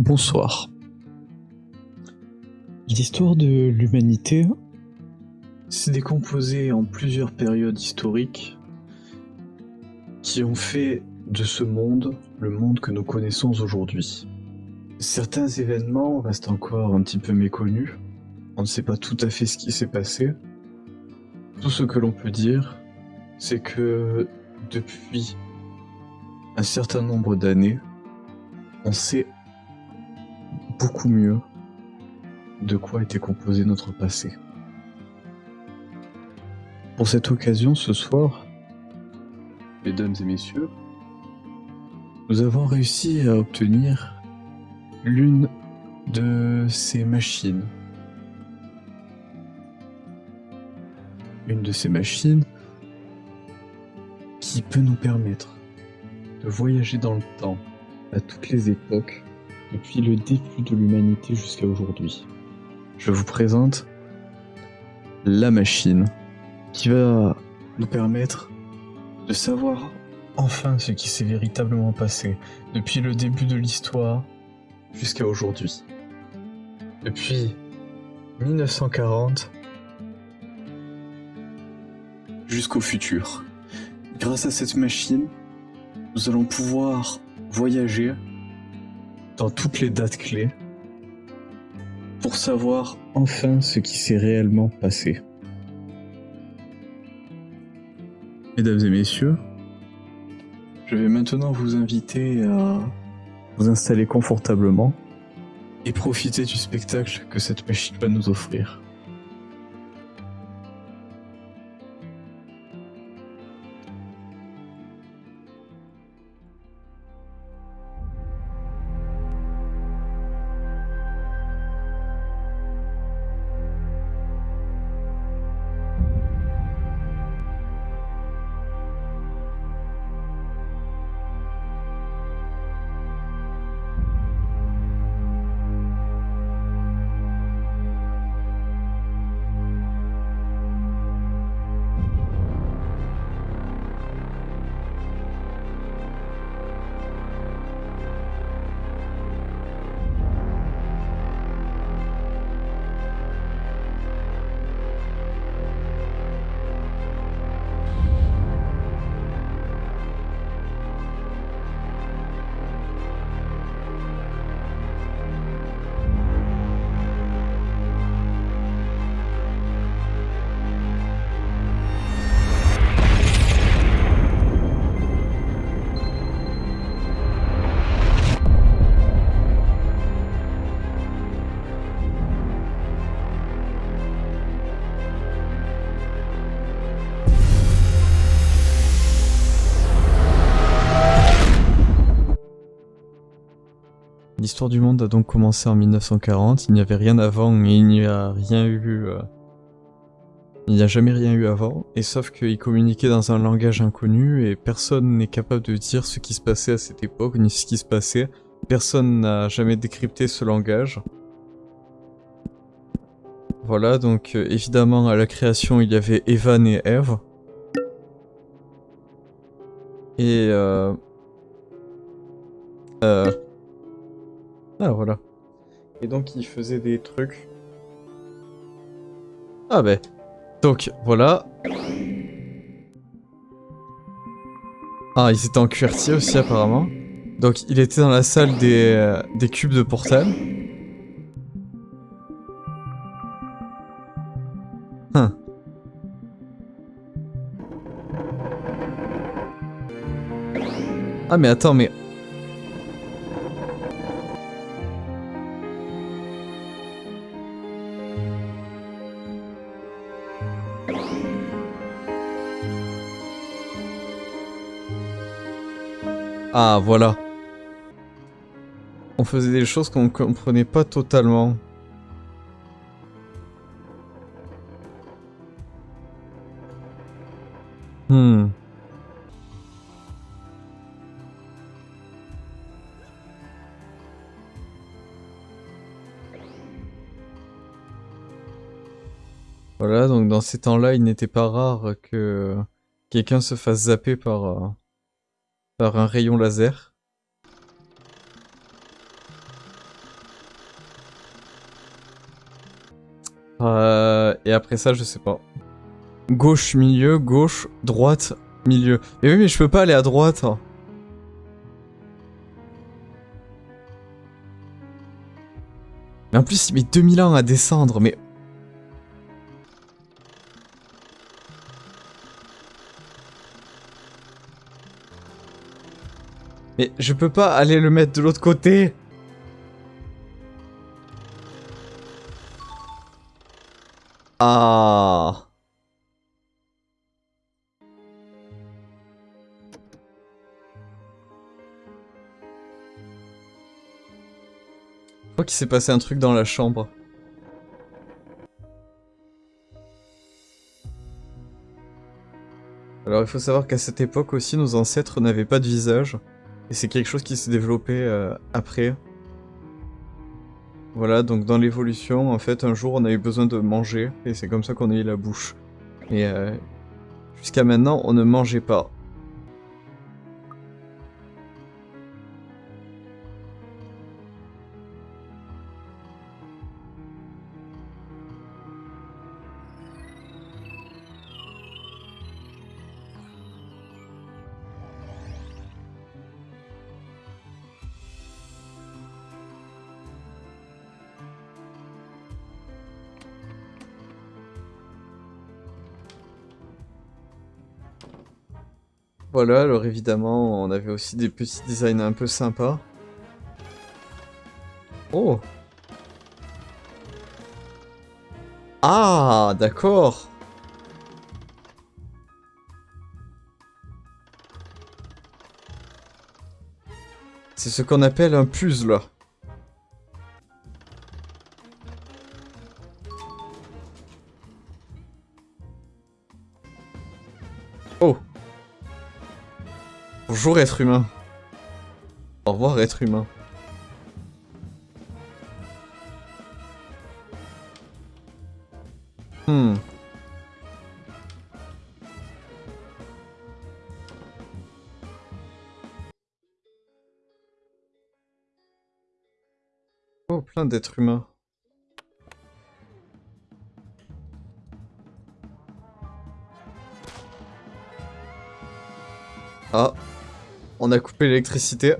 Bonsoir. L'histoire de l'humanité s'est décomposée en plusieurs périodes historiques qui ont fait de ce monde le monde que nous connaissons aujourd'hui. Certains événements restent encore un petit peu méconnus. On ne sait pas tout à fait ce qui s'est passé. Tout ce que l'on peut dire, c'est que depuis un certain nombre d'années, on sait beaucoup mieux de quoi était composé notre passé. Pour cette occasion, ce soir, mesdames et messieurs, nous avons réussi à obtenir l'une de ces machines. Une de ces machines qui peut nous permettre de voyager dans le temps à toutes les époques depuis le début de l'humanité jusqu'à aujourd'hui. Je vous présente la machine qui va nous permettre de savoir enfin ce qui s'est véritablement passé depuis le début de l'histoire jusqu'à aujourd'hui. Depuis 1940 jusqu'au futur. Grâce à cette machine, nous allons pouvoir voyager dans toutes les dates clés pour savoir enfin ce qui s'est réellement passé. Mesdames et messieurs, je vais maintenant vous inviter à vous installer confortablement et profiter du spectacle que cette machine va nous offrir. L'histoire du monde a donc commencé en 1940, il n'y avait rien avant et il n'y a rien eu... euh, Il n'y a jamais rien eu avant, et sauf qu'ils communiquaient dans un langage inconnu et personne n'est capable de dire ce qui se passait à cette époque ni ce qui se passait. Personne n'a jamais décrypté ce langage. Voilà, donc euh, évidemment à la création il y avait Evan et Eve. Et euh... Ah voilà. Et donc ils faisaient des trucs. Ah ben. Donc voilà. Ah ils étaient en QWERTY aussi apparemment. Donc il était dans la salle des, euh, des cubes de portal. Hein. Ah mais attends mais Ah, voilà. On faisait des choses qu'on comprenait pas totalement. Hmm. Voilà, donc dans ces temps-là, il n'était pas rare que quelqu'un se fasse zapper par par un rayon laser. Euh, et après ça, je sais pas. Gauche, milieu, gauche, droite, milieu. Mais oui, mais je peux pas aller à droite. Hein. Mais en plus, il met 2000 ans à descendre, mais Mais je peux pas aller le mettre de l'autre côté Ah Je crois qu'il s'est passé un truc dans la chambre. Alors il faut savoir qu'à cette époque aussi, nos ancêtres n'avaient pas de visage. Et c'est quelque chose qui s'est développé euh, après. Voilà, donc dans l'évolution, en fait, un jour on a eu besoin de manger, et c'est comme ça qu'on a eu la bouche. Et euh, jusqu'à maintenant, on ne mangeait pas. Voilà, alors évidemment, on avait aussi des petits designs un peu sympas. Oh Ah, d'accord C'est ce qu'on appelle un puzzle. Bonjour être humain. Au revoir être humain. Hmm. Oh, plein d'êtres humains. Ah. On a coupé l'électricité.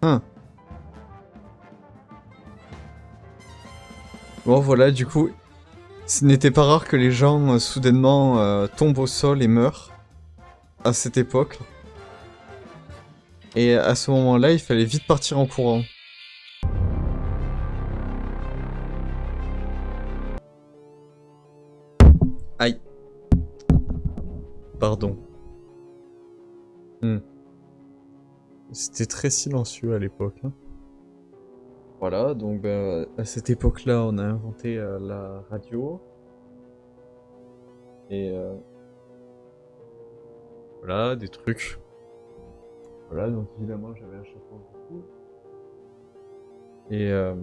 Hein. Bon voilà, du coup, ce n'était pas rare que les gens euh, soudainement euh, tombent au sol et meurent à cette époque. Et à ce moment-là, il fallait vite partir en courant. Aïe. Pardon. Hmm. C'était très silencieux à l'époque. hein. Voilà, donc ben, à cette époque-là, on a inventé euh, la radio. Et euh, voilà, des trucs. Voilà, donc évidemment, j'avais un chapeau du coup. Et euh,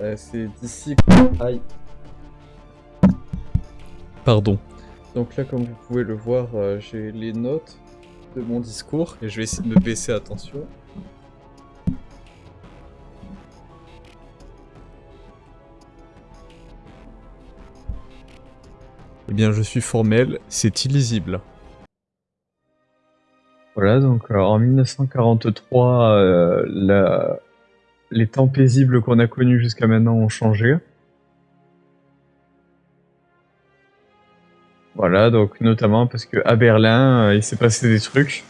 euh, c'est d'ici. Aïe. Pardon. Donc là, comme vous pouvez le voir, euh, j'ai les notes de mon discours et je vais essayer de me baisser attention. Eh bien, je suis formel, c'est illisible. Voilà, donc euh, en 1943, euh, les temps paisibles qu'on a connus jusqu'à maintenant ont changé. Voilà, donc notamment parce que à Berlin, euh, il s'est passé des trucs.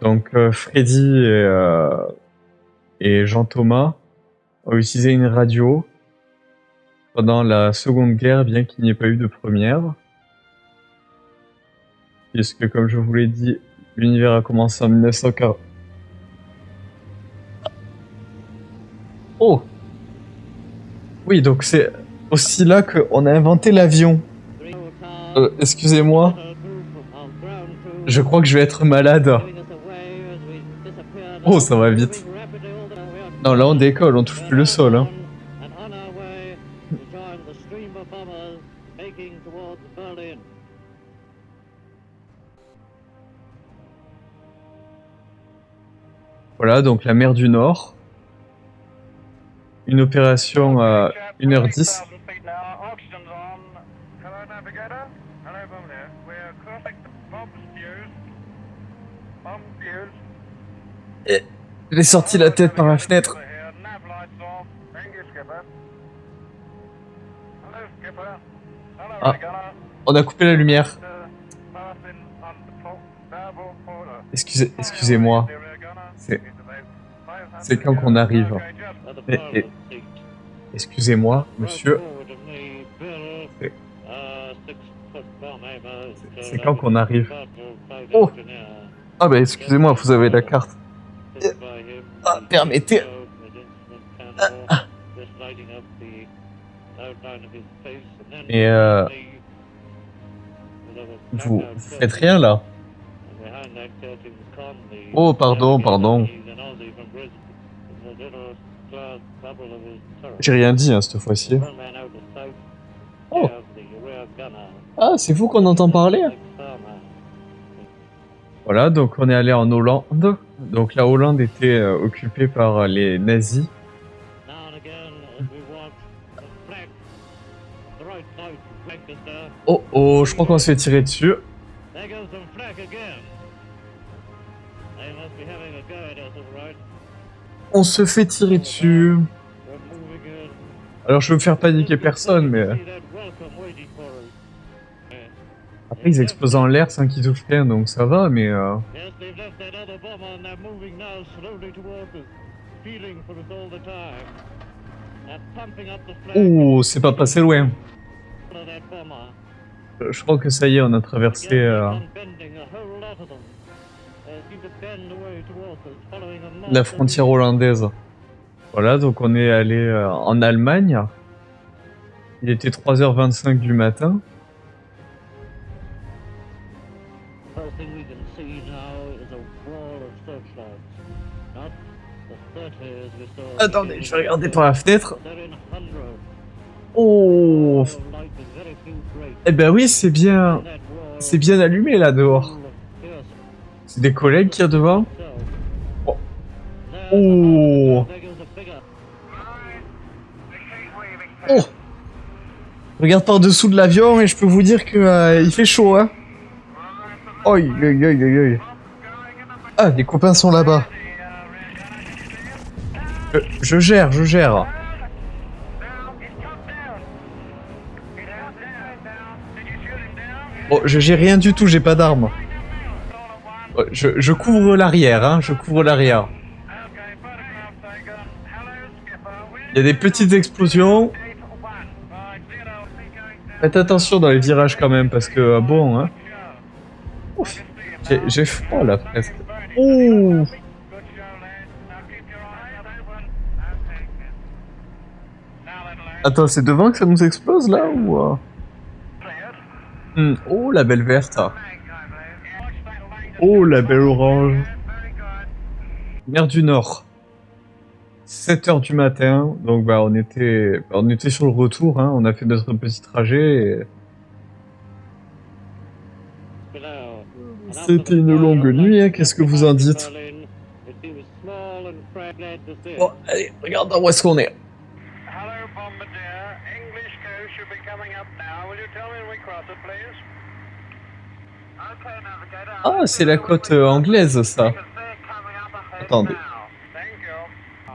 Donc euh, Freddy et, euh, et Jean Thomas ont utilisé une radio pendant la Seconde Guerre, bien qu'il n'y ait pas eu de première. Puisque, comme je vous l'ai dit, l'univers a commencé en 1940. Oh Oui, donc c'est aussi là qu'on a inventé l'avion. Euh, excusez-moi, je crois que je vais être malade. Oh, ça va vite. Non, là on décolle, on touche plus le sol. Hein. Voilà, donc la mer du Nord. Une opération euh, 1h10. Et il est sorti la tête par la fenêtre. Ah, on a coupé la lumière. Excusez, excusez-moi. C'est, c'est quand qu'on arrive. Excusez-moi, monsieur. C'est- C'est quand qu'on arrive Oh Ah bah excusez-moi, vous avez la carte. Ah, permettez. Ah, Mais euh, vous, vous faites rien là Oh, pardon, pardon. J'ai rien dit hein, cette fois-ci. Oh. Ah, c'est vous qu'on entend parler? Voilà, donc on est allé en Hollande. Donc la Hollande était euh, occupée par euh, les nazis. Oh oh, je crois qu'on se fait tirer dessus. On se fait tirer dessus. Alors je veux faire paniquer personne, mais... Après ils explosent en l'air sans qu'ils touchent rien, donc ça va, mais... euh, Oh, c'est pas passé loin. Euh, Je crois que ça y est, on a traversé... Euh, la frontière hollandaise. Voilà, donc on est allé euh, en Allemagne. Il était 3h25 du matin. Attendez, je vais regarder par la fenêtre. Oh. Eh ben oui, c'est bien... C'est bien allumé là dehors. C'est des collègues qui y a devant. Oh. Oh. Oh Regarde par dessous de l'avion et je peux vous dire que euh, il fait chaud, hein. Oi, oi, oi, oi, oi. Ah, les copains sont là-bas. Je, je gère, je gère. Je gère rien du tout, j'ai pas d'armes. Oh, Je, couvre l'arrière, hein, je couvre l'arrière. Il y a des petites explosions. Faites attention dans les virages quand même, parce que euh, bon, hein. J'ai- j'ai froid là presque. Ouh. Attends, c'est devant que ça nous explose là ou euh? Hmm, Oh la belle verte. Oh la belle orange. Mer du Nord. 7h du matin, donc bah on était on était sur le retour, hein, on a fait notre petit trajet. C'était une longue nuit, hein, qu'est-ce que vous en dites? Bon, allez, regarde où est-ce qu'on est. Ah, c'est la côte euh, anglaise ça. Attendez. Oh.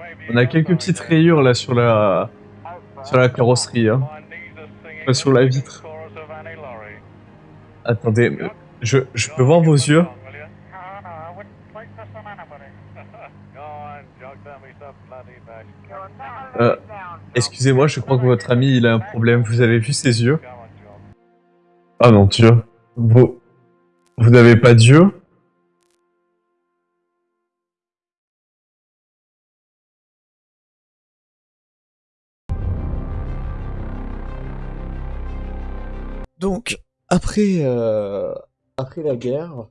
Maybe On a quelques petites rayures là sur la sur la carrosserie. Hein. Pas sur la vitre. Attendez, je, je peux voir vos yeux? Euh, Excusez-moi, je crois que votre ami il a un problème. Vous avez vu ses yeux? Ah non, Dieu. Vous vous n'avez pas d'yeux Donc, après, euh, après la guerre,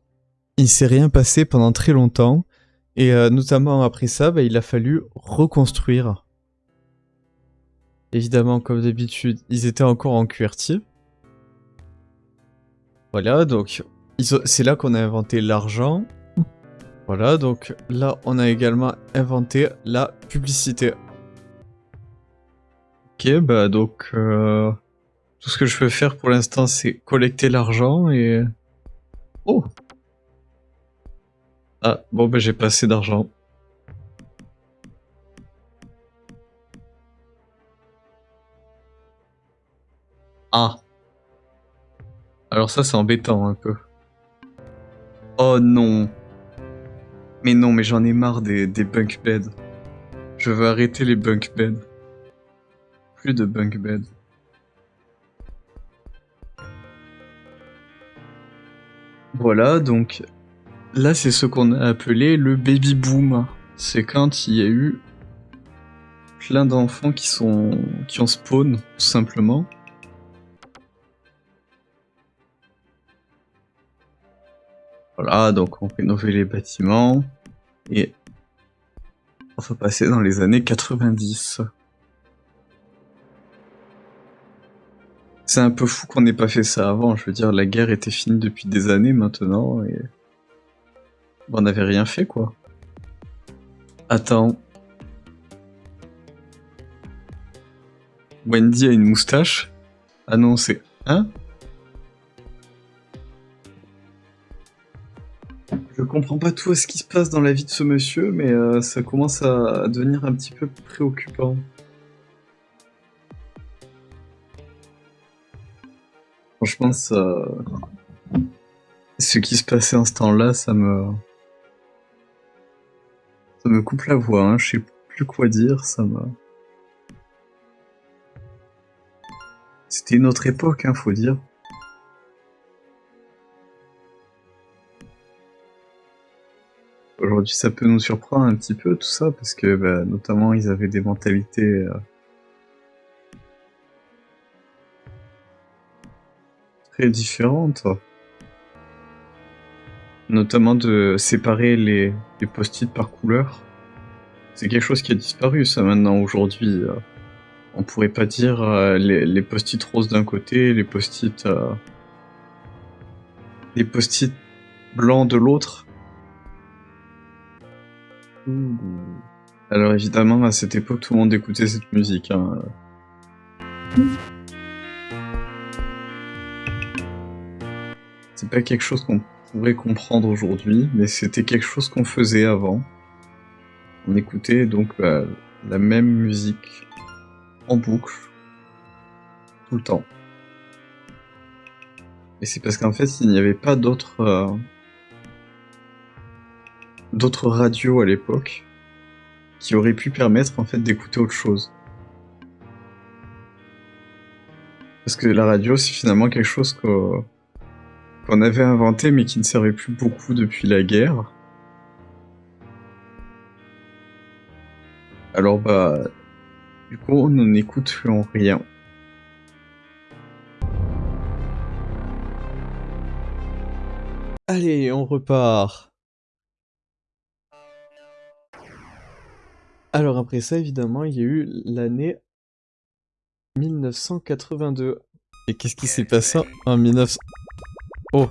il s'est rien passé pendant très longtemps. Et euh, notamment après ça, bah, il a fallu reconstruire. Évidemment, comme d'habitude, ils étaient encore en QWERTY. Voilà, donc c'est là qu'on a inventé l'argent. Voilà, donc là, on a également inventé la publicité. Ok, bah donc euh, tout ce que je peux faire pour l'instant c'est collecter l'argent et... Oh Ah, bon bah j'ai pas assez d'argent. Ah Alors ça c'est embêtant un peu. Oh non Mais non, mais j'en ai marre des, bunk beds. Je veux arrêter les bunk beds. Plus de bunk beds. Voilà, donc là c'est ce qu'on a appelé le baby boom. C'est quand il y a eu plein d'enfants qui sont qui ont spawn tout simplement. Voilà, donc on rénovait les bâtiments et on va passer dans les années 90. C'est un peu fou qu'on n'ait pas fait ça avant. Je veux dire, la guerre était finie depuis des années maintenant et on n'avait rien fait quoi. Attends. Wendy a une moustache Ah non, c'est... Hein comprends pas tout ce qui se passe dans la vie de ce monsieur, mais euh, ça commence à devenir un petit peu préoccupant. Franchement, ça... Ce qui se passait en ce temps-là, ça me... Ça me coupe la voix, hein. je sais plus quoi dire, ça me... C'était une autre époque, hein, faut dire. Ça peut nous surprendre un petit peu tout ça, parce que bah, notamment ils avaient des mentalités euh, très différentes. Notamment de séparer les, les post-it par couleur. C'est quelque chose qui a disparu ça maintenant aujourd'hui. euh. On pourrait pas dire euh, les, les post-it roses d'un côté, les post-it les post-it blancs de l'autre. Alors évidemment, à cette époque, tout le monde écoutait cette musique. hein. C'est pas quelque chose qu'on pourrait comprendre aujourd'hui, mais c'était quelque chose qu'on faisait avant. On écoutait donc bah, la même musique en boucle tout le temps. Et c'est parce qu'en fait, il n'y avait pas d'autres euh, d'autres radios à l'époque qui auraient pu permettre en fait d'écouter autre chose. Parce que la radio, c'est finalement quelque chose qu'on avait inventé mais qui ne servait plus beaucoup depuis la guerre. Alors bah, du coup, on n'écoute rien. Allez, on repart. Alors après ça, évidemment, il y a eu l'année 1982. Et qu'est-ce qui s'est passé en 19... Oh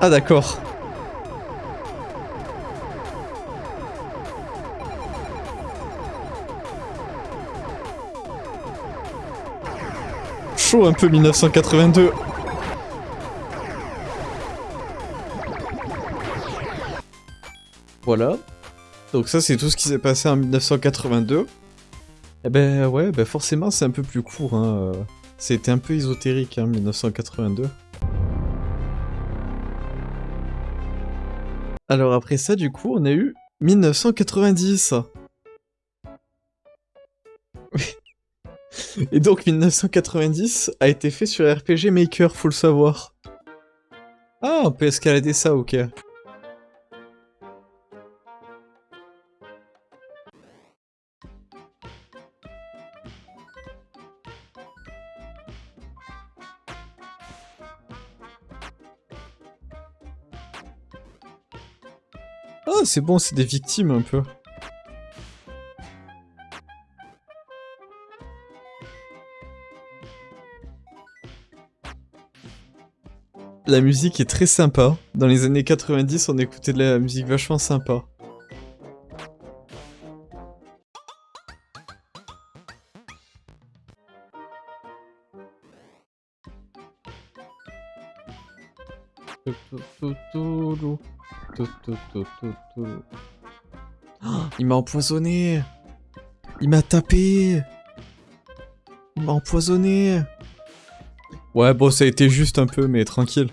Ah d'accord. Chaud un peu 1982. Voilà. Donc ça c'est tout ce qui s'est passé en 1982. Eh ben ouais, ben forcément c'est un peu plus court. Hein. C'était un peu ésotérique, hein, 1982. Alors après ça, du coup, on a eu 1990. Et donc 1990 a été fait sur RPG Maker, faut le savoir. Ah, on peut escalader ça, ok. c'est bon, c'est des victimes un peu. La musique est très sympa. Dans les années 90, on écoutait de la musique vachement sympa. Il m'a empoisonné Il m'a tapé Il m'a empoisonné Ouais, bon, ça a été juste un peu, mais tranquille.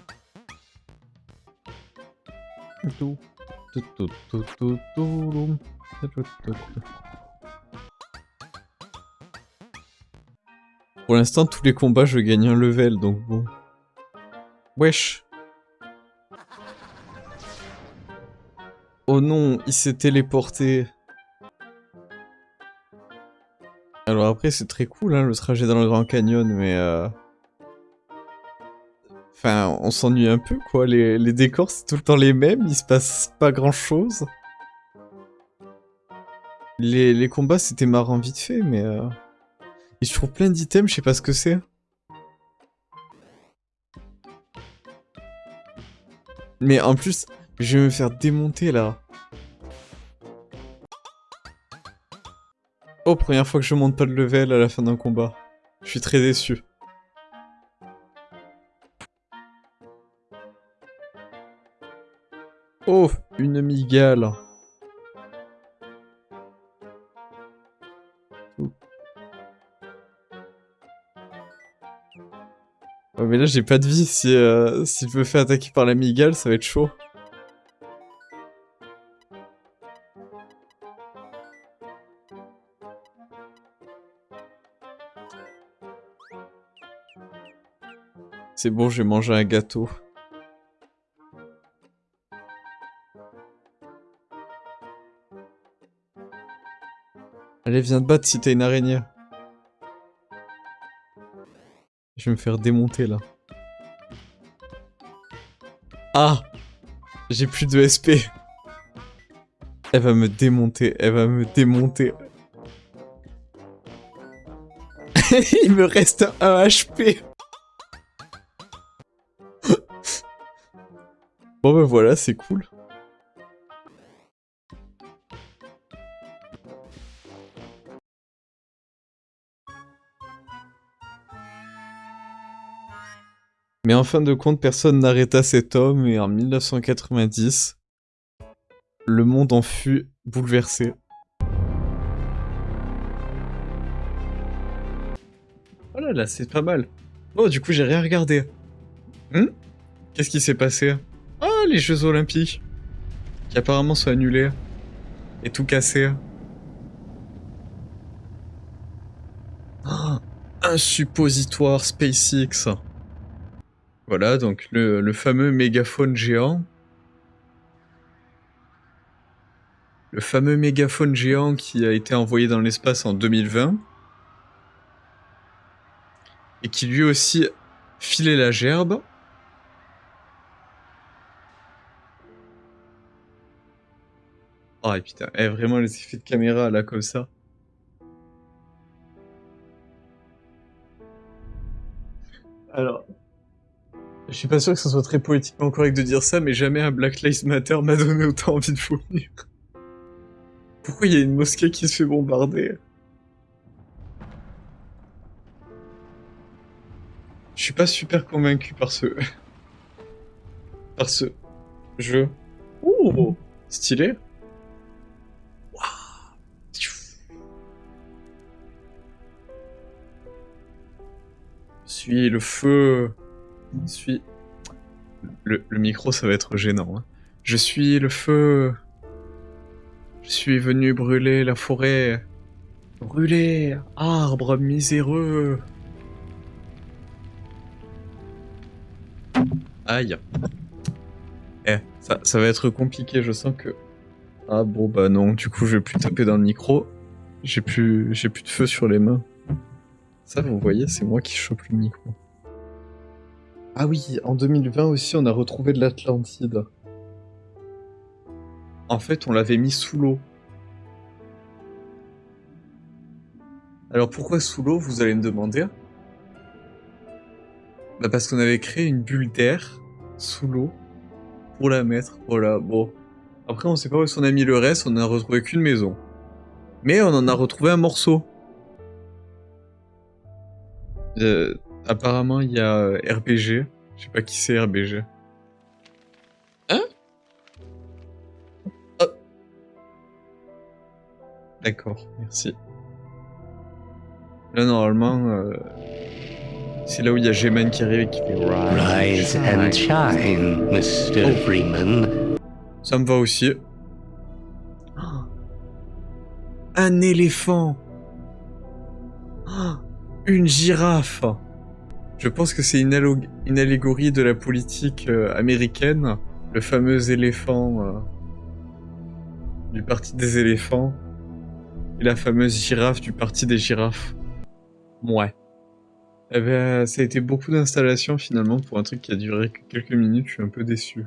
Pour l'instant, tous les combats, je gagne un level, donc bon. Wesh. Oh non, il s'est téléporté. Alors après, c'est très cool, hein, le trajet dans le Grand Canyon, mais... Euh... Enfin, on s'ennuie un peu, quoi. Les, les décors, c'est tout le temps les mêmes, il se passe pas grand-chose. Les, les combats, c'était marrant vite fait, mais... Euh... Et je trouve plein d'items, je sais pas ce que c'est. Mais en plus, je vais me faire démonter là. Oh, première fois que je monte pas de level à la fin d'un combat. Je suis très déçu. Oh, une migale. Oh mais là j'ai pas de vie, si, euh, si je me fais attaquer par la migale, ça va être chaud. C'est bon, j'ai mangé un gâteau. Allez, viens te battre si t'as une araignée. Je vais me faire démonter là. Ah J'ai plus de SP. Elle va me démonter, elle va me démonter. Il me reste un HP. Bon ben voilà, c'est cool. Mais en fin de compte, personne n'arrêta cet homme et en 1990, le monde en fut bouleversé. Oh là là, c'est pas mal. Oh, du coup, j'ai rien regardé. Hmm? Qu'est-ce qui s'est passé? Oh, les Jeux Olympiques. Qui apparemment sont annulés. Et tout cassé. Un suppositoire SpaceX. Voilà, donc le, fameux mégaphone géant. Le fameux mégaphone géant qui a été envoyé dans l'espace en 2020. Et qui lui aussi filait la gerbe. Oh putain, eh, vraiment les effets de caméra là comme ça. Alors, je suis pas sûr que ce soit très politiquement correct de dire ça, mais jamais un Black Lives Matter m'a donné autant envie de vomir. Pourquoi il y a une mosquée qui se fait bombarder? Je suis pas super convaincu par ce... par ce jeu. Ouh Stylé Suis le feu je suis... Le, micro, ça va être gênant. Hein. Je suis le feu. Je suis venu brûler la forêt. Brûler, arbre miséreux. Aïe. Eh, ça, ça va être compliqué, je sens que... Ah bon, bah non, du coup, je vais plus taper dans le micro. J'ai plus, j'ai plus de feu sur les mains. Ça, vous voyez, c'est moi qui chope le micro. Ah oui, en 2020 aussi, on a retrouvé de l'Atlantide. En fait, on l'avait mis sous l'eau. Alors pourquoi sous l'eau, vous allez me demander? Bah parce qu'on avait créé une bulle d'air sous l'eau pour la mettre. Voilà, bon. Après, on sait pas où on a mis le reste, on n'a retrouvé qu'une maison. Mais on en a retrouvé un morceau. Euh, apparemment, il y a euh, RBG. Je sais pas qui c'est RBG. Hein? Oh. D'accord, merci. Là, normalement, euh, c'est là où il y a Gaiman qui arrive et qui fait Rise and shine, Mr. Oh. Freeman. Ça me va aussi. Oh. Un éléphant. Une girafe. Je pense que c'est une, allégorie de la politique euh, américaine. Le fameux éléphant euh, du parti des éléphants. Et la fameuse girafe du parti des girafes. Ouais. Eh ben, ça a été beaucoup d'installations finalement pour un truc qui a duré que quelques minutes. Je suis un peu déçu.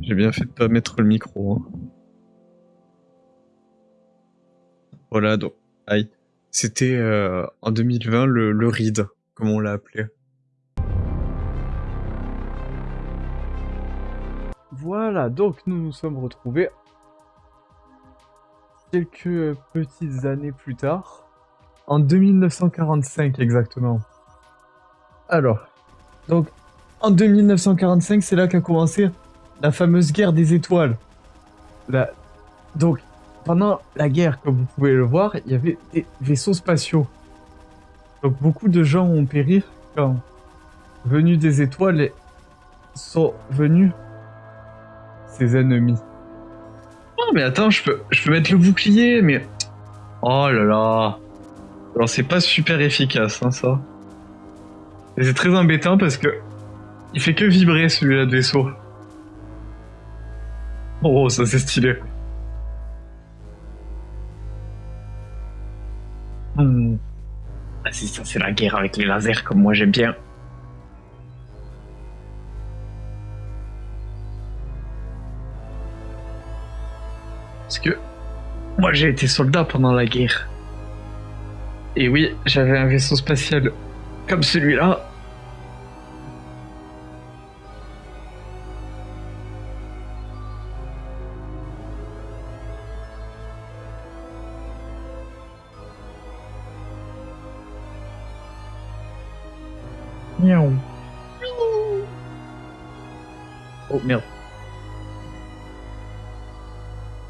J'ai bien fait de pas mettre le micro. hein. Voilà, donc, aïe. C'était euh, en 2020 le, le RID, comme on l'a appelé. Voilà, donc nous nous sommes retrouvés quelques petites années plus tard, en 2945 exactement. Alors, donc en 2945, c'est là qu'a commencé la fameuse guerre des étoiles. Donc, pendant la guerre, comme vous pouvez le voir, il y avait des vaisseaux spatiaux. Donc beaucoup de gens ont péri quand, venus des étoiles, sont venus ses ennemis. Oh, mais attends, je peux, je peux mettre le bouclier, mais... Oh là là. Alors, c'est pas super efficace, hein, ça. Et c'est très embêtant parce que... Il fait que vibrer, celui-là de vaisseau. Oh, ça c'est stylé. Hmm. Ah, c'est ça, c'est la guerre avec les lasers, comme moi j'aime bien. Parce que moi j'ai été soldat pendant la guerre. Et oui, j'avais un vaisseau spatial comme celui-là.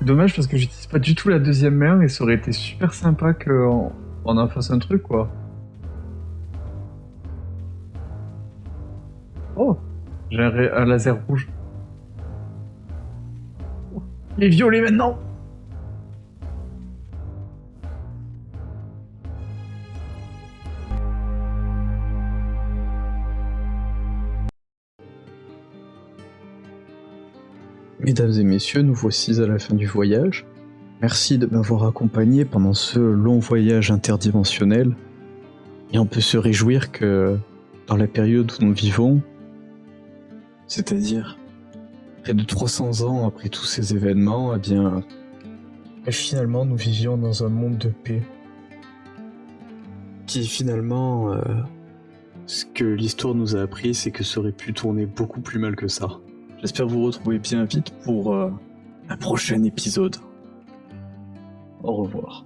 Dommage parce que j'utilise pas du tout la deuxième main et ça aurait été super sympa qu'on on en fasse un truc quoi. Oh J'ai un laser rouge. Oh, Il est violet maintenant Mesdames et messieurs, nous voici à la fin du voyage. Merci de m'avoir accompagné pendant ce long voyage interdimensionnel. Et on peut se réjouir que dans la période où nous vivons, c'est-à-dire près de 300 ans après tous ces événements, eh bien, finalement nous vivions dans un monde de paix. Qui finalement, euh, ce que l'histoire nous a appris, c'est que ça aurait pu tourner beaucoup plus mal que ça. J'espère vous retrouver bien vite pour euh, un prochain épisode. Au revoir.